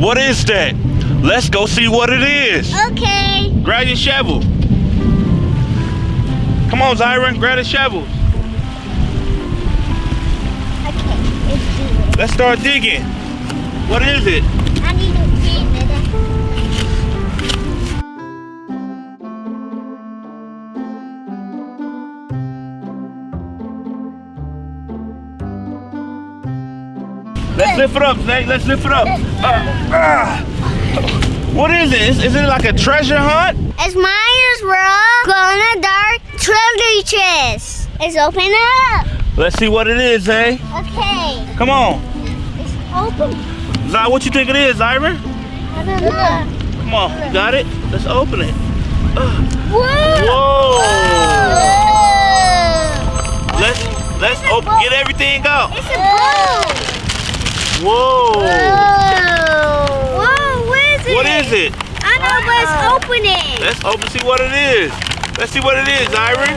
What is that? Let's go see what it is. Okay. Grab your shovel. Come on, Zyron, grab the shovels. Okay, let's do it. Let's start digging. What is it? Let's lift it up, Snake. Let's lift it up. Uh, ah. What is this? Is, it like a treasure hunt? It's Ryan's World glow dark treasure chest. It's open up. Let's see what it is, eh? Okay. Come on. It's open. Zy, what you think it is, Zyron? I don't know. Come on, you got it? Let's open it. Whoa. Whoa! Whoa. Let's let's open get everything out. It's a boat. Whoa! Whoa. Whoa, what is it? What is it? I know, but it's opening. Let's open see what it is. Let's see what it is, Zyron.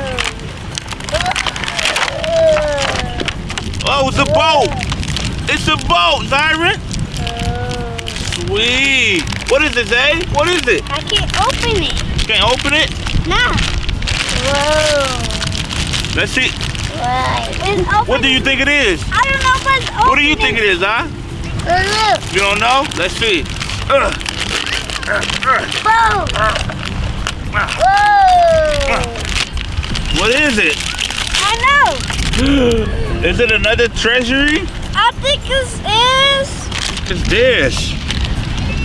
Oh, it's a boat. It's a boat, Zyron. Sweet. What is it, Zay? What is it? I can't open it. You can't open it? Nah. Whoa. Let's see. What do you think it is? I don't know, but it's opening. What do you think it is, huh? You don't know? Let's see. Ugh. Whoa. Uh, Whoa. Uh. What is it? I know. Is it another treasury? I think this is. It's this.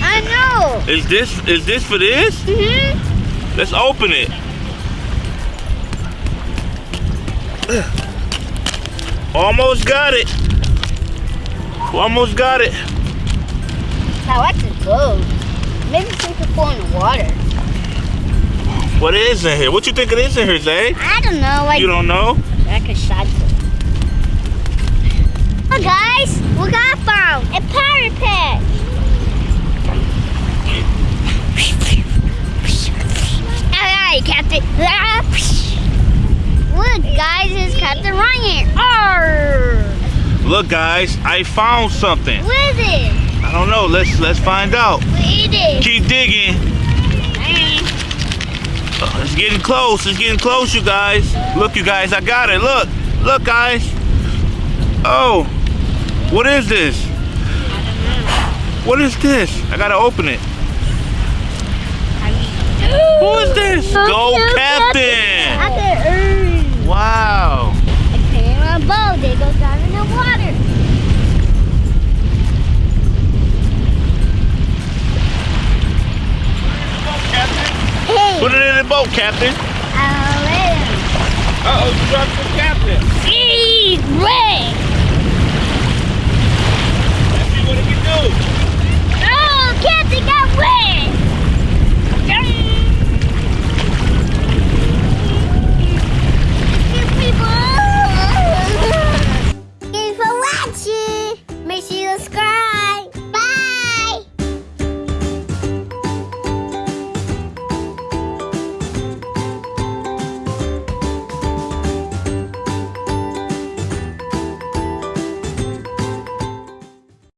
I know. Is this is this for this? Mm-hmm. Let's open it. Almost got it. Almost got it. Now what's it gold? Maybe some could fall in the water. What is in here? What you think it is in here, Zay? I don't know. You don't know? I could shot it. Oh, guys, we got found a pirate patch. Alright, Captain. Look, guys, it's Captain Ryan. Arr! Look, guys, I found something. What is it? I don't know. Let's let's find out. What is it? Keep digging. Uh, It's getting close. It's getting close, you guys. Look, you guys, I got it. Look, look, guys. Oh, what is this? What is this? I gotta open it. Who is this? Go Put it in the boat, Captain. I'll. Uh-oh, you dropped the Captain. Eat, Ray. Let's see what it can do.